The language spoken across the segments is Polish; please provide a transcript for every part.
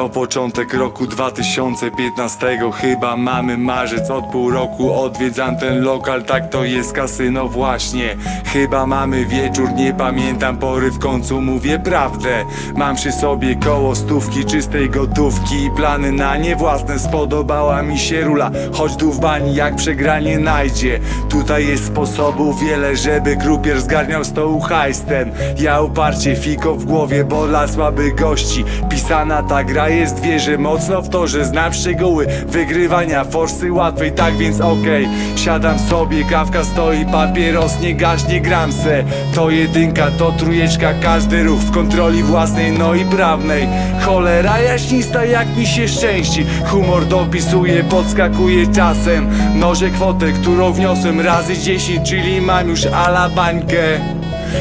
To początek roku 2015 Chyba mamy marzec. Od pół roku odwiedzam ten lokal. Tak to jest kasyno właśnie. Chyba mamy wieczór, nie pamiętam pory. W końcu mówię prawdę. Mam przy sobie koło stówki czystej gotówki. I plany na nie własne. Spodobała mi się rula. Choć tu w bani jak przegranie najdzie. Tutaj jest sposobów wiele Żeby krupier zgarniał stołu hajs ten Ja uparcie fiko w głowie Bo dla słabych gości. Pisana ta gra jest wierzę mocno w to, że znam szczegóły Wygrywania forsy łatwej Tak więc okej Siadam sobie, kawka stoi Papieros nie gaśnie gram se. To jedynka, to trójeczka Każdy ruch w kontroli własnej No i prawnej. Cholera jaśnista jak mi się szczęści. Humor dopisuje, podskakuje czasem. Mnożę kwotę, którą wniosłem razy 10 Czyli mam już ala bańkę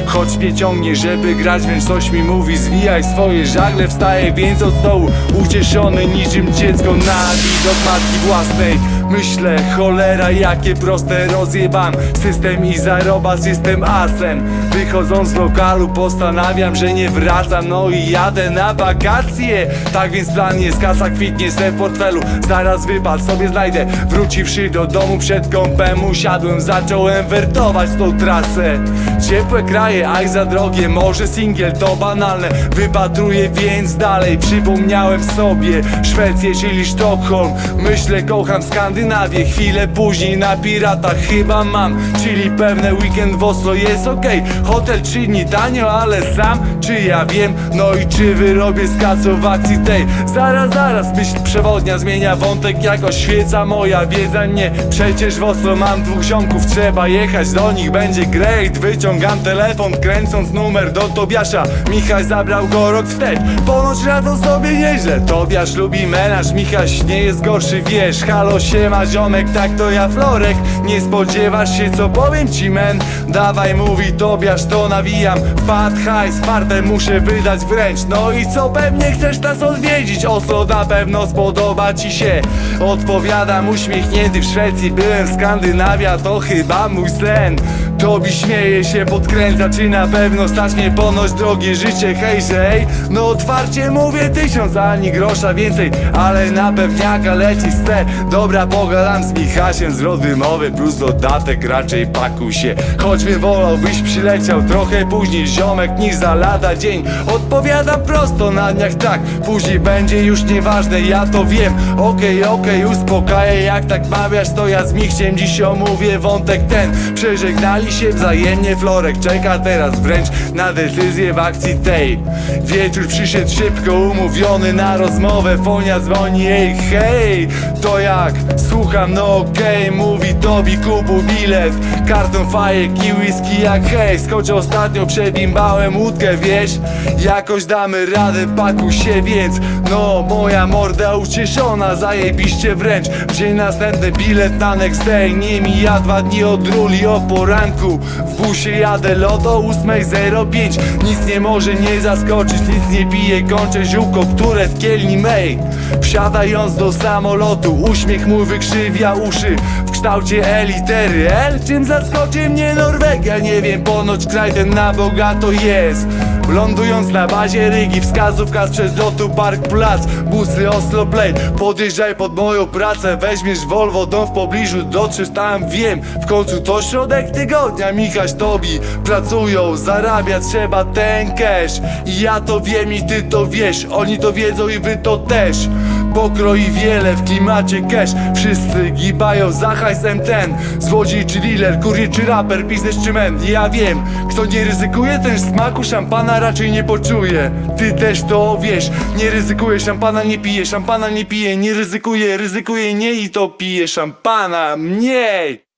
Choć mnie ciągnie, żeby grać, więc coś mi mówi. Zwijaj swoje żagle, wstaję więc od stołu Ucieszony niczym dziecko na widok matki własnej Myślę, cholera, jakie proste rozjebam. System i zarobas, jestem asem Wychodząc z lokalu postanawiam, że nie wracam. No i jadę na wakacje. Tak więc plan jest, kasa kwitnie se w portfelu. Zaraz wypad sobie znajdę. Wróciwszy do domu przed kąpem Usiadłem, zacząłem wertować tą trasę. Ciepłe kraje, aj za drogie Może singiel to banalne. Wypatruję więc dalej Przypomniałem sobie. Szwecję, czyli Sztokholm. Myślę, kocham Skandynawię Chwilę później na piratach chyba mam. Czyli pewne weekend w Oslo jest okej. Hotel trzy dni tanio, ale sam Czy ja wiem? No i czy wyrobię z kasą w akcji tej? Zaraz, zaraz, myśl przewodnia zmienia wątek Jako świeca moja wiedza. Nie Przecież w Oslo mam dwóch ziomków Trzeba jechać do nich, będzie great Wyciągam telefon, kręcąc numer do Tobiasza. Michał zabrał go rok wstecz. Ponoć radzą sobie nieźle. Tobiasz lubi menaż, Michaś nie jest gorszy Wiesz, halo siema ziomek, tak to ja Florek. Nie spodziewasz się co powiem ci men? Dawaj mówi Tobiasz, to nawijam. Wpad hajs, fartę muszę wydać wręcz. No i co, pewnie chcesz nas odwiedzić? Oslo na pewno spodoba ci się? Odpowiadam uśmiechnięty w Szwecji Byłem Skandynawia, to chyba mój sen Tobi śmieje się, podkręca Czy na pewno stać mnie ponoć drogie życie Hej, hej, no otwarcie mówię tysiąc Ani grosza więcej, ale na pewniaka leci ster Dobra, pogadam z Michasiem Zwrot wymowy plus dodatek Raczej pakuj się, choćby wolałbyś przyleciał Trochę później ziomek niż za lada dzień. Odpowiadam prosto na dniach tak Później będzie już nieważne, ja to wiem. Okej, okej, uspokajaj Jak tak mawiasz, to ja z Michciem dziś omówię wątek ten. Przeżegnali się wzajemnie Florek czeka teraz wręcz na decyzję w akcji tej. Wieczór przyszedł szybko, umówiony na rozmowę Fonia dzwoni, ej hej To jak? Słucham, no okej Mówi Tobi, kupu bilet Karton fajek i whisky jak hej. Skoczę ostatnio, przebimbałem łódkę, wiesz? Jakoś damy radę, pakuj się więc No, moja morda ucieszona Zajebiście wręcz. W dzień następny bilet na next day Nie mija dwa dni od ruli o poranku W busie jadę loto 8.05 Nic nie może nie zaskoczyć Nic nie pije, kończę ziółko, które w kielni mej. Wsiadając do samolotu Uśmiech mój wykrzywia uszy. W kształcie E litery L Czym zaskoczy mnie Norwegia? Nie wiem, ponoć kraj ten na bogato jest. Lądując na bazie Rygi Wskazówka sprzed lotu Park Plac Busy Oslo Play Podjeżdżaj pod moją pracę Weźmiesz Volvo, dom w pobliżu Dotrzesz tam, wiem. W końcu to środek tygodnia Michaś Tobi pracują Zarabia trzeba ten cash. I ja to wiem i ty to wiesz. Oni to wiedzą i wy to też. Pokroi wiele w klimacie cash. Wszyscy gibają za hajsem ten. Złodziej czy dealer, kurier czy raper, biznes czy men Ja wiem, kto nie ryzykuje ten smaku szampana raczej nie poczuje. Ty też to wiesz, nie ryzykuje szampana nie pije Szampana nie pije, nie ryzykuje, ryzykuje nie i to pije szampana. Mniej